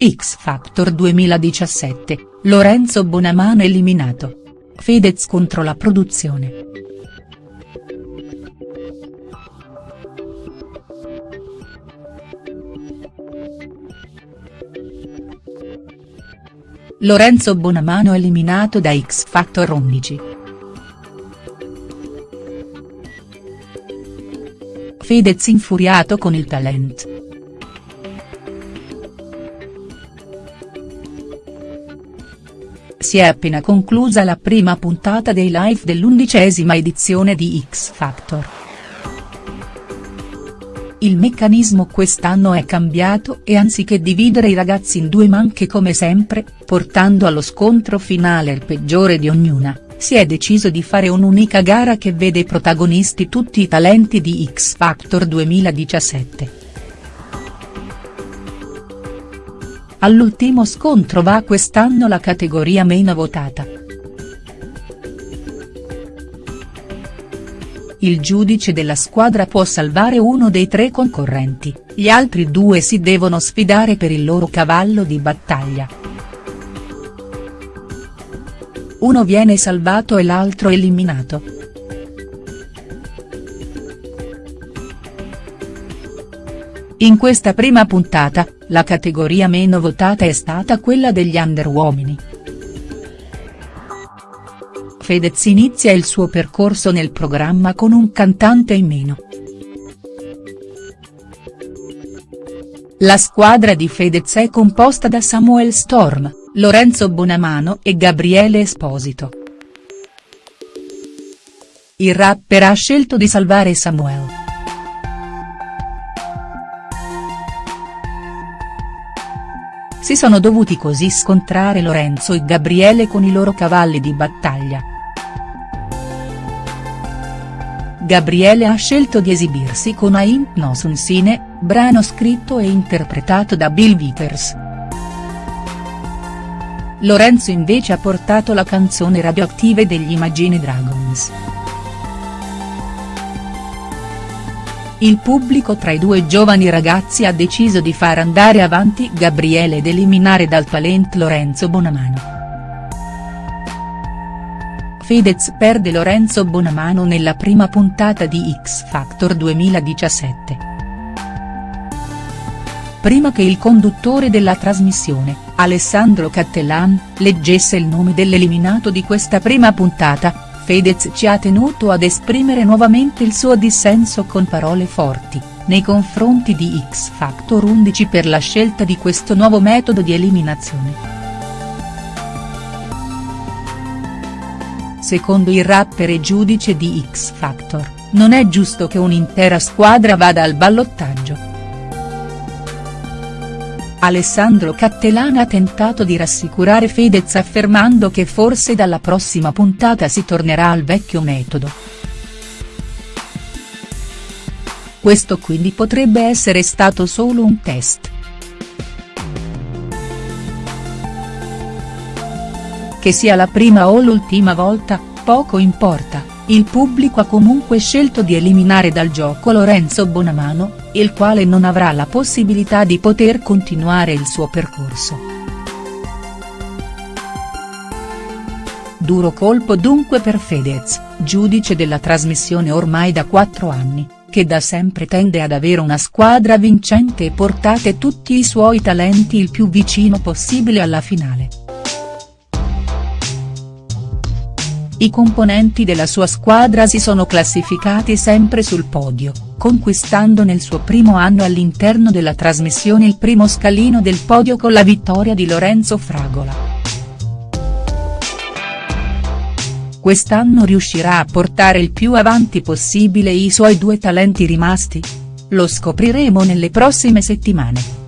X Factor 2017, Lorenzo Bonamano eliminato. Fedez contro la produzione. Lorenzo Bonamano eliminato da X Factor 11. Fedez infuriato con il talent. Si è appena conclusa la prima puntata dei live dell'undicesima edizione di X Factor. Il meccanismo quest'anno è cambiato e anziché dividere i ragazzi in due manche come sempre, portando allo scontro finale il peggiore di ognuna, si è deciso di fare un'unica gara che vede protagonisti tutti i talenti di X Factor 2017. All'ultimo scontro va quest'anno la categoria meno votata. Il giudice della squadra può salvare uno dei tre concorrenti, gli altri due si devono sfidare per il loro cavallo di battaglia. Uno viene salvato e l'altro eliminato. In questa prima puntata, la categoria meno votata è stata quella degli under uomini. Fedez inizia il suo percorso nel programma con un cantante in meno. La squadra di Fedez è composta da Samuel Storm, Lorenzo Bonamano e Gabriele Esposito. Il rapper ha scelto di salvare Samuel. Si sono dovuti così scontrare Lorenzo e Gabriele con i loro cavalli di battaglia. Gabriele ha scelto di esibirsi con Ain't No Sunsine, brano scritto e interpretato da Bill Withers. Lorenzo invece ha portato la canzone radioattive degli Imagine Dragons. Il pubblico tra i due giovani ragazzi ha deciso di far andare avanti Gabriele ed eliminare dal talent Lorenzo Bonamano. Fedez perde Lorenzo Bonamano nella prima puntata di X Factor 2017. Prima che il conduttore della trasmissione, Alessandro Cattelan, leggesse il nome dell'eliminato di questa prima puntata, Fedez ci ha tenuto ad esprimere nuovamente il suo dissenso con parole forti, nei confronti di X Factor 11 per la scelta di questo nuovo metodo di eliminazione. Secondo il rapper e giudice di X Factor, non è giusto che un'intera squadra vada al ballottaggio. Alessandro Cattelana ha tentato di rassicurare Fedez affermando che forse dalla prossima puntata si tornerà al vecchio metodo. Questo quindi potrebbe essere stato solo un test. Che sia la prima o l'ultima volta, poco importa il pubblico ha comunque scelto di eliminare dal gioco Lorenzo Bonamano, il quale non avrà la possibilità di poter continuare il suo percorso. Duro colpo dunque per Fedez, giudice della trasmissione ormai da quattro anni, che da sempre tende ad avere una squadra vincente e portate tutti i suoi talenti il più vicino possibile alla finale. I componenti della sua squadra si sono classificati sempre sul podio, conquistando nel suo primo anno all'interno della trasmissione il primo scalino del podio con la vittoria di Lorenzo Fragola. Quest'anno riuscirà a portare il più avanti possibile i suoi due talenti rimasti? Lo scopriremo nelle prossime settimane.